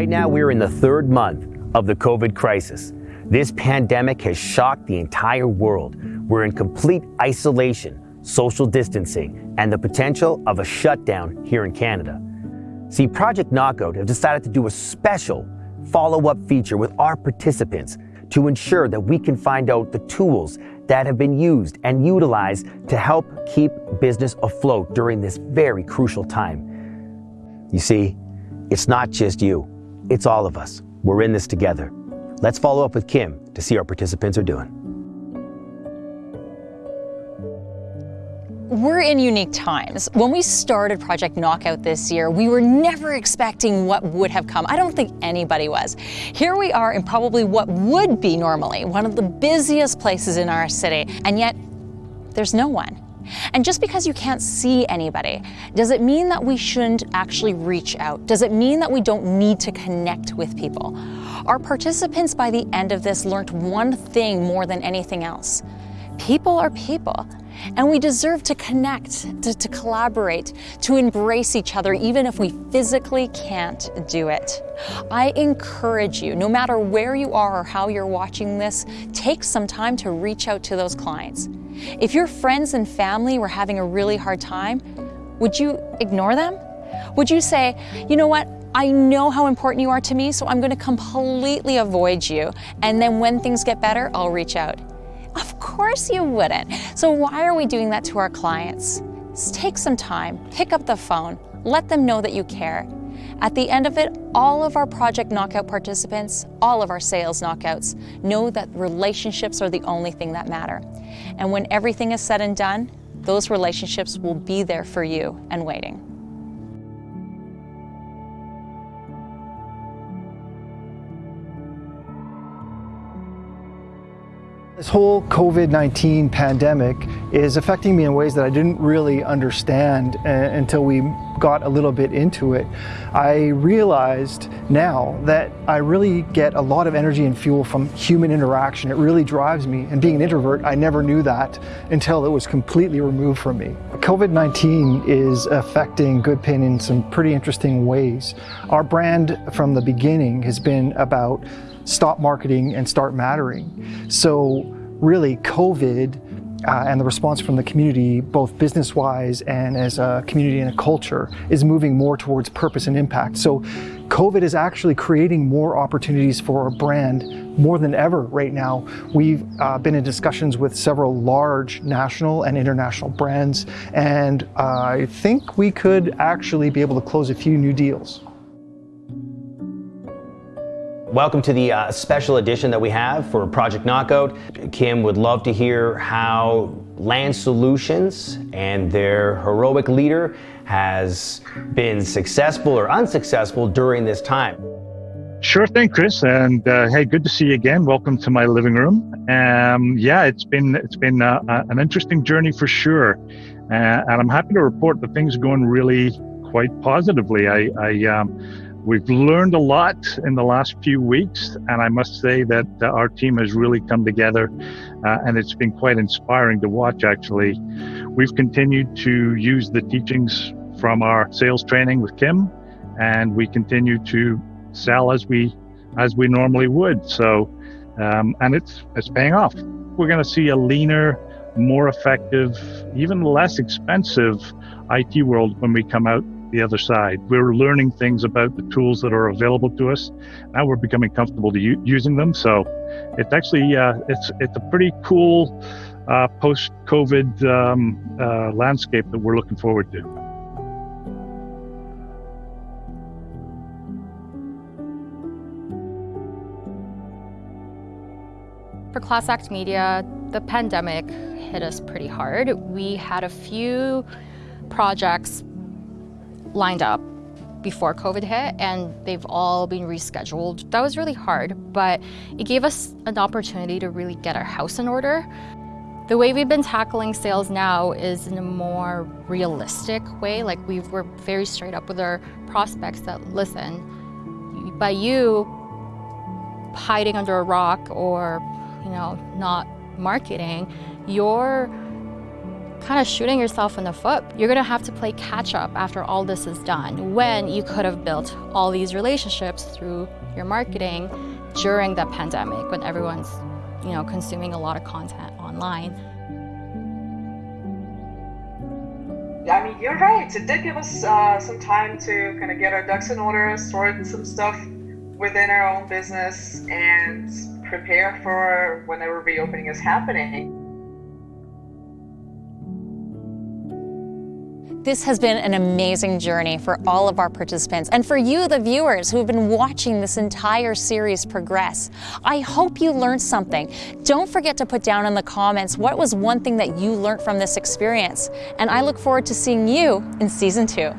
Right now, we're in the third month of the COVID crisis. This pandemic has shocked the entire world. We're in complete isolation, social distancing, and the potential of a shutdown here in Canada. See, Project Knockout have decided to do a special follow-up feature with our participants to ensure that we can find out the tools that have been used and utilized to help keep business afloat during this very crucial time. You see, it's not just you, it's all of us. We're in this together. Let's follow up with Kim to see how our participants are doing. We're in unique times. When we started Project Knockout this year, we were never expecting what would have come. I don't think anybody was. Here we are in probably what would be normally one of the busiest places in our city, and yet there's no one. And just because you can't see anybody, does it mean that we shouldn't actually reach out? Does it mean that we don't need to connect with people? Our participants by the end of this learned one thing more than anything else. People are people. And we deserve to connect, to, to, collaborate, to embrace each other, even if we physically can't do it. I encourage you, no matter where you are or how you're watching this, take some time to reach out to those clients. If your friends and family were having a really hard time, would you ignore them? Would you say, you know what, I know how important you are to me, so I'm going to completely avoid you. And then when things get better, I'll reach out. Of course you wouldn't. So why are we doing that to our clients? Take some time, pick up the phone, let them know that you care. At the end of it, all of our Project Knockout participants, all of our sales knockouts, know that relationships are the only thing that matter. And when everything is said and done, those relationships will be there for you and waiting. This whole COVID-19 pandemic is affecting me in ways that I didn't really understand uh, until we got a little bit into it. I realized now that I really get a lot of energy and fuel from human interaction. It really drives me. And being an introvert, I never knew that until it was completely removed from me. COVID-19 is affecting Goodpin in some pretty interesting ways. Our brand from the beginning has been about stop marketing and start mattering. So really COVID uh, and the response from the community, both business-wise and as a community and a culture, is moving more towards purpose and impact. So COVID is actually creating more opportunities for our brand more than ever right now. We've uh, been in discussions with several large national and international brands, and uh, I think we could actually be able to close a few new deals. Welcome to the uh, special edition that we have for Project Knockout. Kim would love to hear how Land Solutions and their heroic leader has been successful or unsuccessful during this time. Sure thing, Chris. And uh, hey, good to see you again. Welcome to my living room. Um, yeah, it's been it's been uh, an interesting journey for sure, uh, and I'm happy to report that things are going really quite positively. I, I um, We've learned a lot in the last few weeks, and I must say that uh, our team has really come together, uh, and it's been quite inspiring to watch. Actually, we've continued to use the teachings from our sales training with Kim, and we continue to sell as we as we normally would. So, um, and it's it's paying off. We're going to see a leaner, more effective, even less expensive IT world when we come out the other side. We're learning things about the tools that are available to us. Now we're becoming comfortable to u- using them. So it's actually uh, it's it's a pretty cool uh, post-COVID um, uh, landscape that we're looking forward to. For Class Act Media, the pandemic hit us pretty hard. We had a few projects lined up before COVID hit and they've all been rescheduled. That was really hard, but it gave us an opportunity to really get our house in order. The way we've been tackling sales now is in a more realistic way. Like we were very straight up with our prospects that listen, by you hiding under a rock or, you know, not marketing, you're kind of shooting yourself in the foot. You're gonna have to play catch up after all this is done when you could have built all these relationships through your marketing during the pandemic when everyone's you know, consuming a lot of content online. I mean, you're right. It did give us uh, some time to kind of get our ducks in order, sort some stuff within our own business, and prepare for whenever reopening is happening. This has been an amazing journey for all of our participants and for you, the viewers, who have been watching this entire series progress. I hope you learned something. Don't forget to put down in the comments what was one thing that you learned from this experience. And I look forward to seeing you in season two.